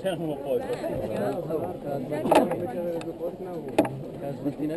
C'era un po'. Smattina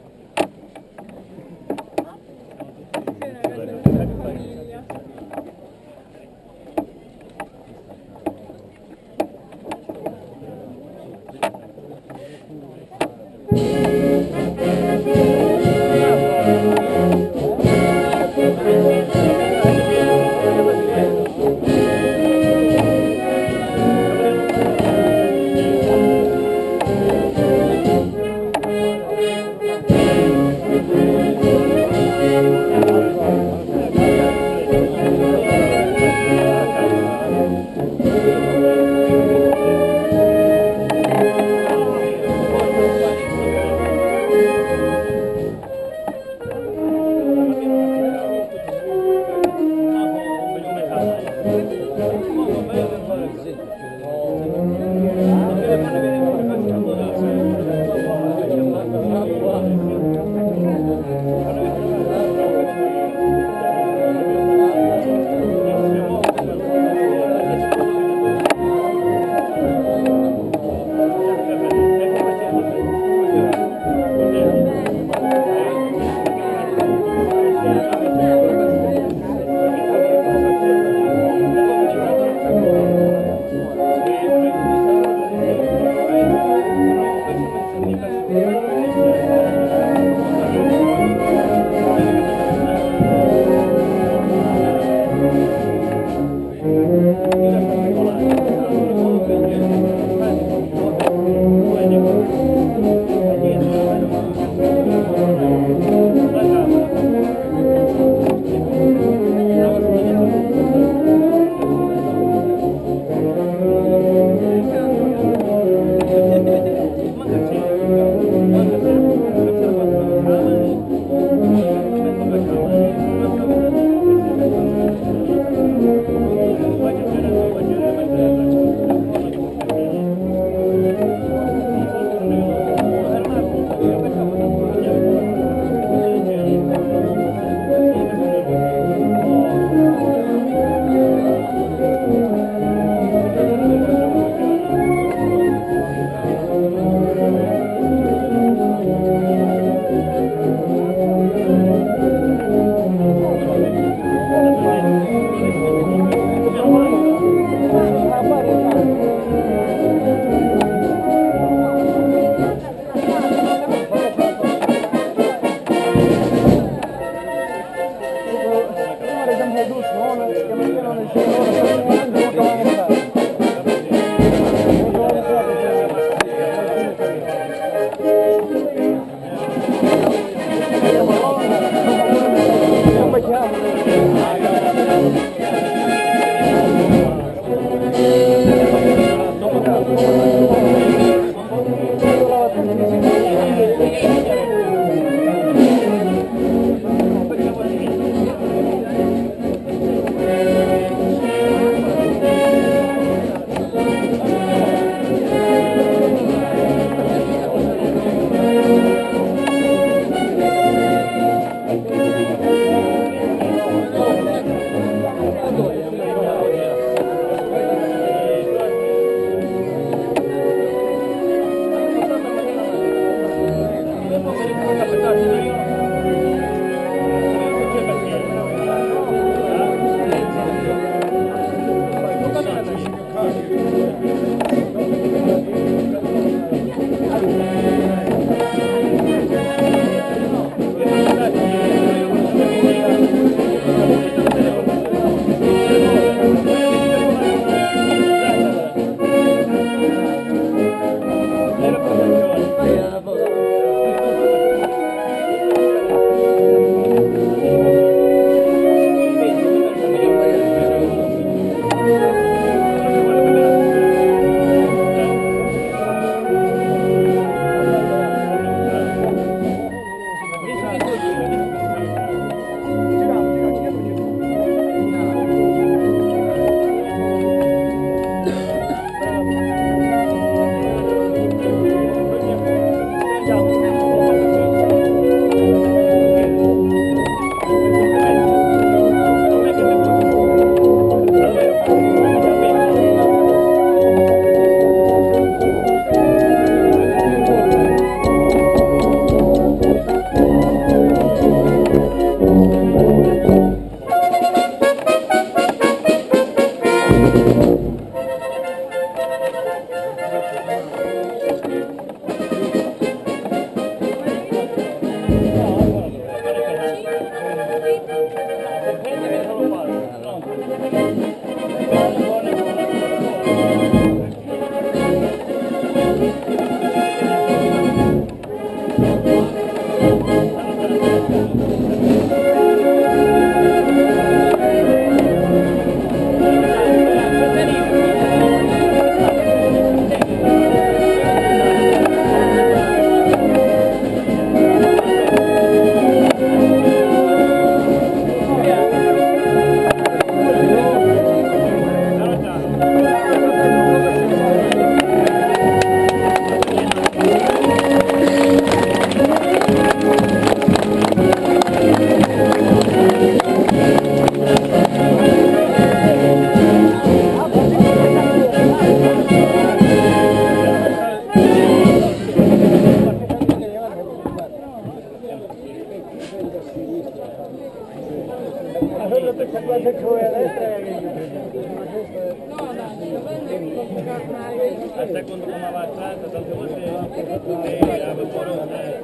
Hasta cuando tomaba plata, tanto bote, de aventuros, de...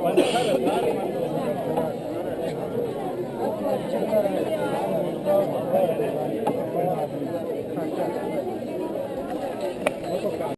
Cuando